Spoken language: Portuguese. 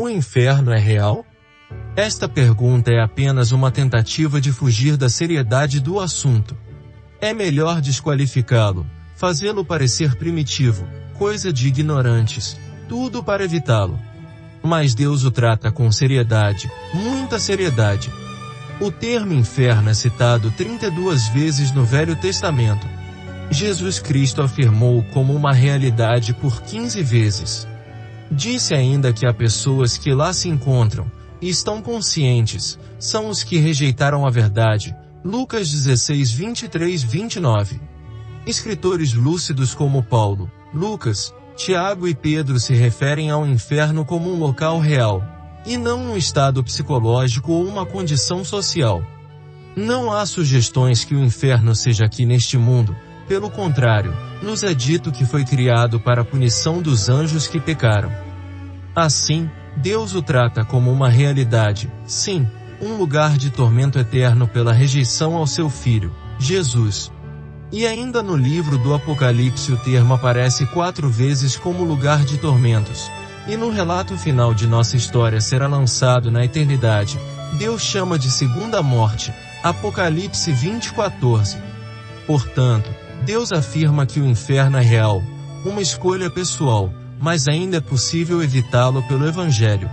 O inferno é real? Esta pergunta é apenas uma tentativa de fugir da seriedade do assunto. É melhor desqualificá-lo, fazê-lo parecer primitivo, coisa de ignorantes, tudo para evitá-lo. Mas Deus o trata com seriedade, muita seriedade. O termo inferno é citado 32 vezes no Velho Testamento. Jesus Cristo afirmou como uma realidade por 15 vezes. Disse ainda que há pessoas que lá se encontram, e estão conscientes, são os que rejeitaram a verdade. Lucas 16, 23, 29. Escritores lúcidos como Paulo, Lucas, Tiago e Pedro se referem ao inferno como um local real, e não um estado psicológico ou uma condição social. Não há sugestões que o inferno seja aqui neste mundo, pelo contrário, nos é dito que foi criado para a punição dos anjos que pecaram. Assim, Deus o trata como uma realidade, sim, um lugar de tormento eterno pela rejeição ao seu Filho, Jesus. E ainda no livro do Apocalipse o termo aparece quatro vezes como lugar de tormentos. E no relato final de nossa história será lançado na eternidade. Deus chama de segunda morte, Apocalipse 20:14. Portanto, Deus afirma que o inferno é real, uma escolha pessoal, mas ainda é possível evitá-lo pelo Evangelho.